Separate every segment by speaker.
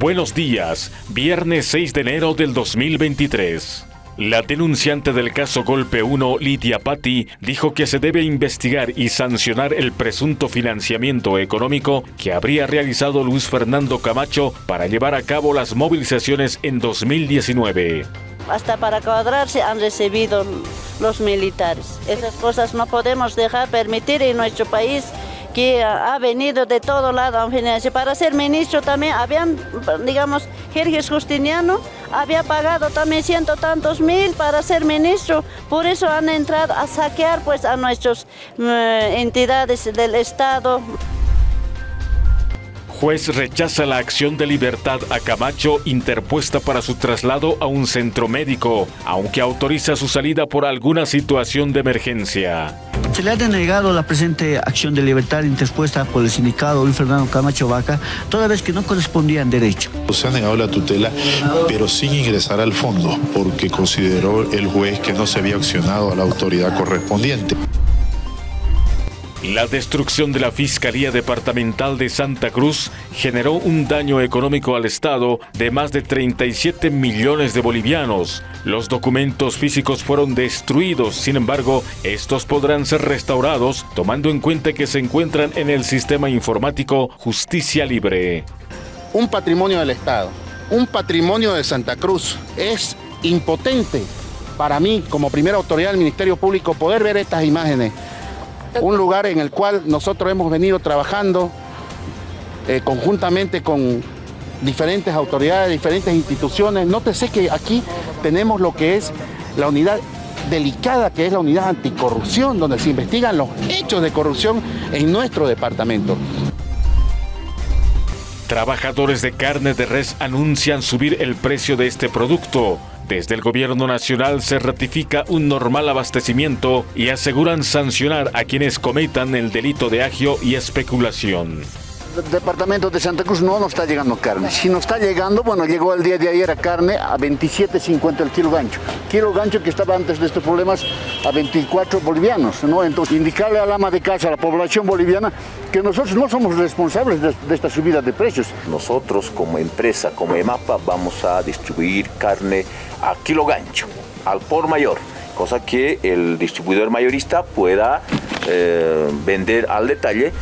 Speaker 1: Buenos días, viernes 6 de enero del 2023. La denunciante del caso Golpe 1, Lidia Patti, dijo que se debe investigar y sancionar el presunto financiamiento económico que habría realizado Luis Fernando Camacho para llevar a cabo las movilizaciones en 2019.
Speaker 2: Hasta para cuadrarse han recibido los militares. Esas cosas no podemos dejar permitir en nuestro país que ha venido de todo lado Para ser ministro también habían, digamos, Jerjes Justiniano había pagado también ciento tantos mil para ser ministro, por eso han entrado a saquear pues a nuestras eh, entidades del Estado.
Speaker 1: Juez rechaza la acción de libertad a Camacho interpuesta para su traslado a un centro médico, aunque autoriza su salida por alguna situación de emergencia.
Speaker 3: Se le ha denegado la presente acción de libertad interpuesta por el sindicato Luis Fernando Camacho Vaca, toda vez que no correspondía en derecho.
Speaker 4: Se ha negado la tutela, pero sin ingresar al fondo, porque consideró el juez que no se había accionado a la autoridad correspondiente.
Speaker 1: La destrucción de la Fiscalía Departamental de Santa Cruz generó un daño económico al Estado de más de 37 millones de bolivianos. Los documentos físicos fueron destruidos, sin embargo, estos podrán ser restaurados tomando en cuenta que se encuentran en el sistema informático Justicia Libre.
Speaker 5: Un patrimonio del Estado, un patrimonio de Santa Cruz. Es impotente para mí, como primera autoridad del Ministerio Público, poder ver estas imágenes un lugar en el cual nosotros hemos venido trabajando eh, conjuntamente con diferentes autoridades, diferentes instituciones. Nótese que aquí tenemos lo que es la unidad delicada que es la unidad anticorrupción, donde se investigan los hechos de corrupción en nuestro departamento.
Speaker 1: Trabajadores de carne de res anuncian subir el precio de este producto. Desde el gobierno nacional se ratifica un normal abastecimiento y aseguran sancionar a quienes cometan el delito de agio y especulación
Speaker 6: departamento de Santa Cruz no nos está llegando carne. Si nos está llegando, bueno, llegó el día de ayer a carne a 27.50 el kilo gancho. Kilo gancho que estaba antes de estos problemas a 24 bolivianos, ¿no? Entonces, indicarle al ama de casa, a la población boliviana, que nosotros no somos responsables de, esta subida de precios.
Speaker 7: Nosotros como empresa, como EMAPA, vamos a distribuir carne a kilo gancho, al por mayor, cosa que el distribuidor mayorista pueda eh, vender al detalle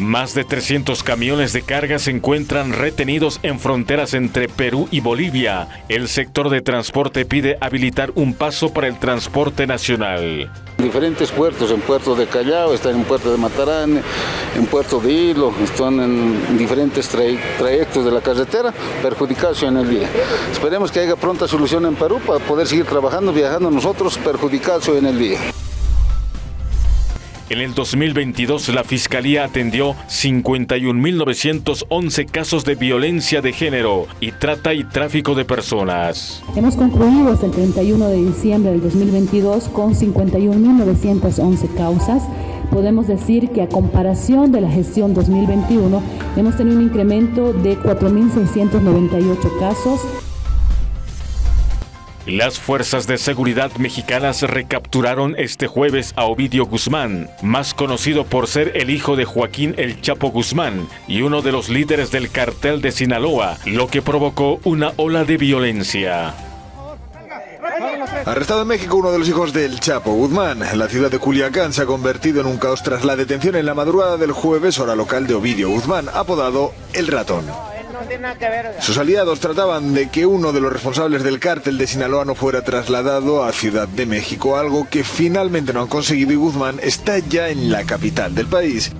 Speaker 1: más de 300 camiones de carga se encuentran retenidos en fronteras entre Perú y Bolivia. El sector de transporte pide habilitar un paso para el transporte nacional.
Speaker 8: Diferentes puertos, en puerto de Callao, están en puerto de Matarán, en puerto de Hilo, están en diferentes trayectos de la carretera, perjudicados en el día. Esperemos que haya pronta solución en Perú para poder seguir trabajando, viajando nosotros, perjudicados en el día.
Speaker 1: En el 2022, la Fiscalía atendió 51.911 casos de violencia de género y trata y tráfico de personas.
Speaker 9: Hemos concluido el 31 de diciembre del 2022 con 51.911 causas. Podemos decir que a comparación de la gestión 2021, hemos tenido un incremento de 4.698 casos.
Speaker 1: Las fuerzas de seguridad mexicanas recapturaron este jueves a Ovidio Guzmán, más conocido por ser el hijo de Joaquín El Chapo Guzmán y uno de los líderes del cartel de Sinaloa, lo que provocó una ola de violencia.
Speaker 10: Arrestado en México uno de los hijos del Chapo Guzmán, la ciudad de Culiacán se ha convertido en un caos tras la detención en la madrugada del jueves hora local de Ovidio Guzmán, apodado El Ratón. Sus aliados trataban de que uno de los responsables del cártel de Sinaloa no fuera trasladado a Ciudad de México, algo que finalmente no han conseguido y Guzmán está ya en la capital del país.